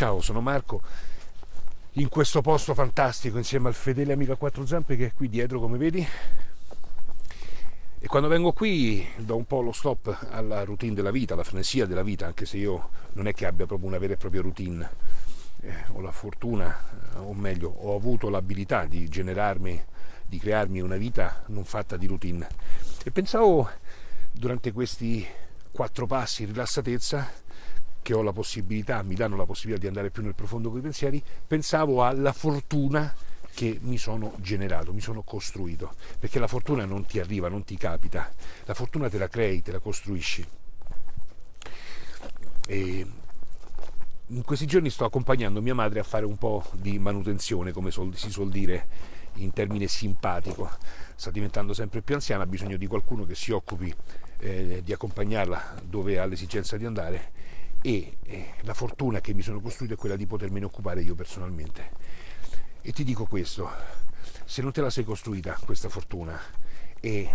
Ciao, sono Marco, in questo posto fantastico insieme al fedele amico a quattro zampe che è qui dietro come vedi. E quando vengo qui do un po' lo stop alla routine della vita, alla frenesia della vita, anche se io non è che abbia proprio una vera e propria routine. Eh, ho la fortuna, o meglio, ho avuto l'abilità di generarmi, di crearmi una vita non fatta di routine. E pensavo durante questi quattro passi rilassatezza che ho la possibilità, mi danno la possibilità di andare più nel profondo con i pensieri, pensavo alla fortuna che mi sono generato, mi sono costruito, perché la fortuna non ti arriva, non ti capita, la fortuna te la crei, te la costruisci. E in questi giorni sto accompagnando mia madre a fare un po' di manutenzione, come si suol dire in termine simpatico. Sta diventando sempre più anziana, ha bisogno di qualcuno che si occupi eh, di accompagnarla dove ha l'esigenza di andare e la fortuna che mi sono costruito è quella di potermene occupare io personalmente. E ti dico questo, se non te la sei costruita questa fortuna e,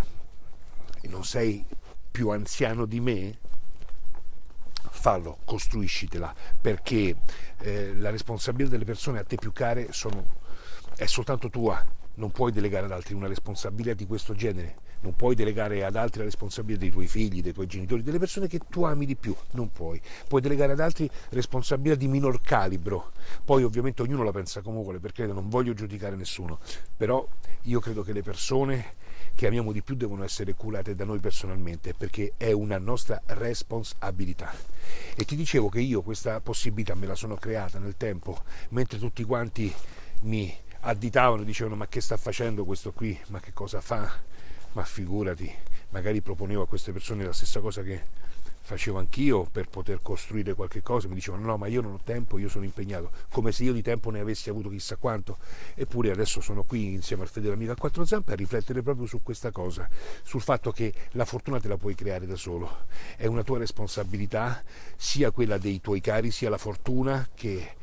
e non sei più anziano di me, fallo, costruiscitela, perché eh, la responsabilità delle persone a te più care sono, è soltanto tua, non puoi delegare ad altri una responsabilità di questo genere non puoi delegare ad altri la responsabilità dei tuoi figli, dei tuoi genitori, delle persone che tu ami di più, non puoi. Puoi delegare ad altri responsabilità di minor calibro. Poi ovviamente ognuno la pensa come vuole, perché non voglio giudicare nessuno, però io credo che le persone che amiamo di più devono essere curate da noi personalmente, perché è una nostra responsabilità. E ti dicevo che io questa possibilità me la sono creata nel tempo, mentre tutti quanti mi additavano, dicevano ma che sta facendo questo qui, ma che cosa fa? ma figurati, magari proponevo a queste persone la stessa cosa che facevo anch'io per poter costruire qualche cosa, mi dicevano no ma io non ho tempo, io sono impegnato, come se io di tempo ne avessi avuto chissà quanto, eppure adesso sono qui insieme al fedele amico a quattro zampe a riflettere proprio su questa cosa, sul fatto che la fortuna te la puoi creare da solo, è una tua responsabilità, sia quella dei tuoi cari, sia la fortuna che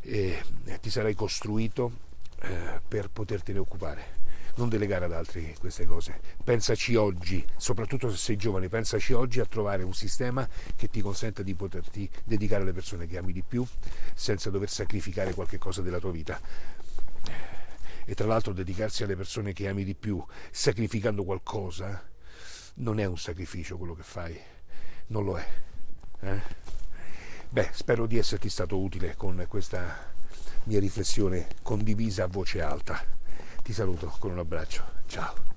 eh, ti sarai costruito eh, per potertene occupare non delegare ad altri queste cose. Pensaci oggi, soprattutto se sei giovane, pensaci oggi a trovare un sistema che ti consenta di poterti dedicare alle persone che ami di più senza dover sacrificare qualche cosa della tua vita. E tra l'altro dedicarsi alle persone che ami di più sacrificando qualcosa non è un sacrificio quello che fai, non lo è. Eh? Beh, spero di esserti stato utile con questa mia riflessione condivisa a voce alta. Ti saluto con un abbraccio. Ciao.